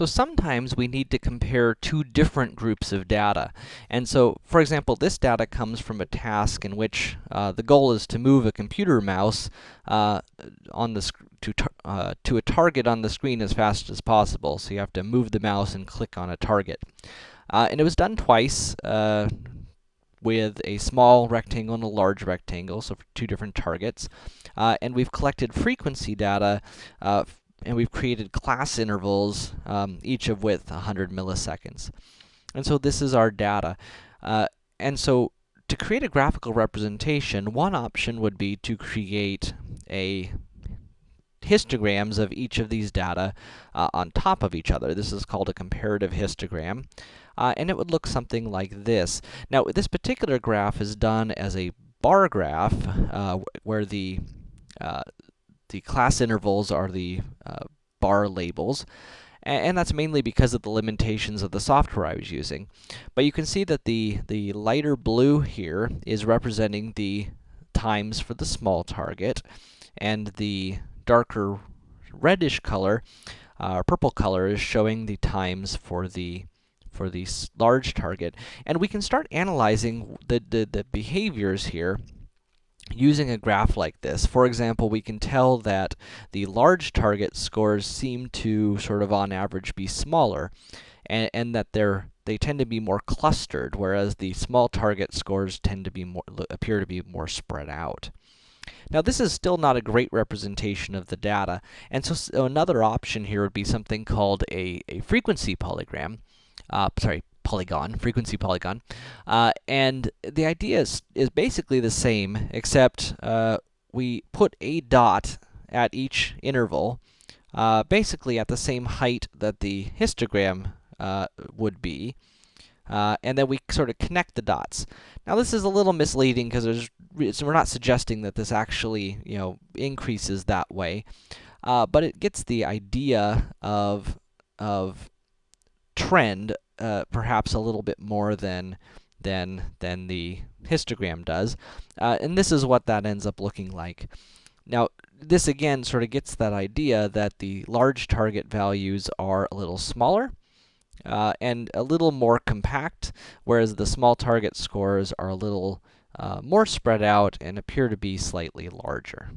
So sometimes we need to compare two different groups of data. And so, for example, this data comes from a task in which uh, the goal is to move a computer mouse uh, on the to, uh, to a target on the screen as fast as possible. So you have to move the mouse and click on a target. Uh, and it was done twice, uh, with a small rectangle and a large rectangle, so for two different targets. Uh, and we've collected frequency data and we've created class intervals, um, each of width 100 milliseconds. And so this is our data. Uh, and so to create a graphical representation, one option would be to create a histograms of each of these data uh, on top of each other. This is called a comparative histogram. Uh, and it would look something like this. Now, this particular graph is done as a bar graph, uh, where the uh, the class intervals are the labels, and that's mainly because of the limitations of the software I was using. But you can see that the, the lighter blue here is representing the times for the small target, and the darker reddish color, uh, purple color, is showing the times for the for the large target. And we can start analyzing the, the, the behaviors here using a graph like this. For example, we can tell that the large target scores seem to sort of on average be smaller, and, and that they're they tend to be more clustered, whereas the small target scores tend to be more appear to be more spread out. Now, this is still not a great representation of the data, and so, so another option here would be something called a, a frequency polygram, uh, sorry, polygon, frequency polygon. Uh, and the idea is, is basically the same, except uh, we put a dot at each interval, uh, basically at the same height that the histogram uh, would be. Uh, and then we sort of connect the dots. Now, this is a little misleading because we're not suggesting that this actually, you know, increases that way. Uh, but it gets the idea of, of trend uh, perhaps a little bit more than than than the histogram does. Uh, and this is what that ends up looking like. Now, this again sort of gets that idea that the large target values are a little smaller, uh, and a little more compact, whereas the small target scores are a little uh, more spread out and appear to be slightly larger.